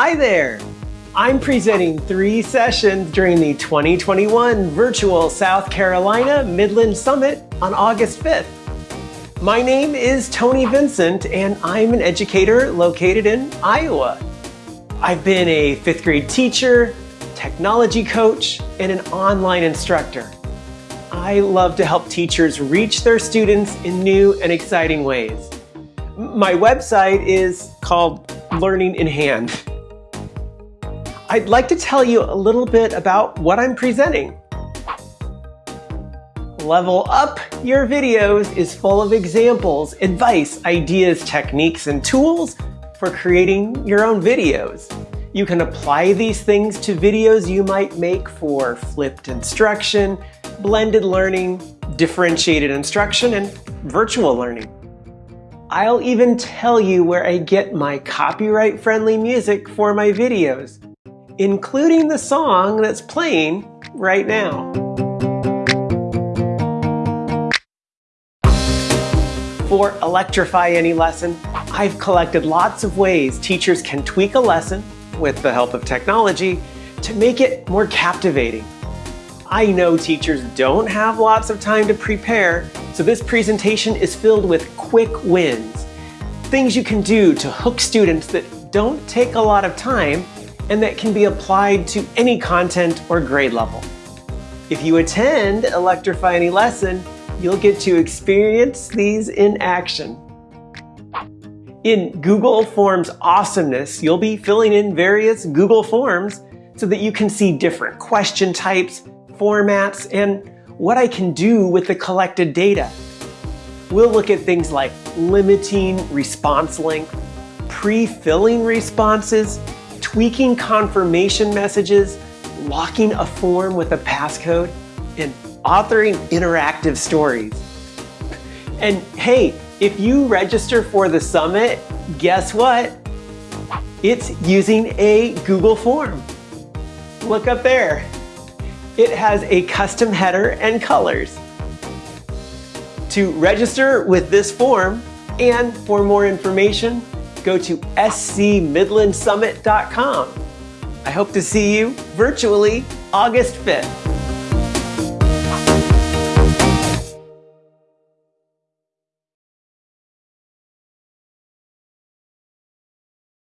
Hi there! I'm presenting three sessions during the 2021 Virtual South Carolina Midland Summit on August 5th. My name is Tony Vincent and I'm an educator located in Iowa. I've been a fifth grade teacher, technology coach, and an online instructor. I love to help teachers reach their students in new and exciting ways. My website is called Learning in Hand. I'd like to tell you a little bit about what I'm presenting. Level Up Your Videos is full of examples, advice, ideas, techniques, and tools for creating your own videos. You can apply these things to videos you might make for flipped instruction, blended learning, differentiated instruction, and virtual learning. I'll even tell you where I get my copyright-friendly music for my videos including the song that's playing right now. For Electrify Any Lesson, I've collected lots of ways teachers can tweak a lesson with the help of technology to make it more captivating. I know teachers don't have lots of time to prepare, so this presentation is filled with quick wins. Things you can do to hook students that don't take a lot of time and that can be applied to any content or grade level. If you attend Electrify Any Lesson, you'll get to experience these in action. In Google Forms Awesomeness, you'll be filling in various Google Forms so that you can see different question types, formats, and what I can do with the collected data. We'll look at things like limiting response length, pre-filling responses, tweaking confirmation messages, locking a form with a passcode, and authoring interactive stories. And hey, if you register for the summit, guess what? It's using a Google form. Look up there. It has a custom header and colors. To register with this form and for more information, go to scmidlandsummit.com. I hope to see you virtually August 5th.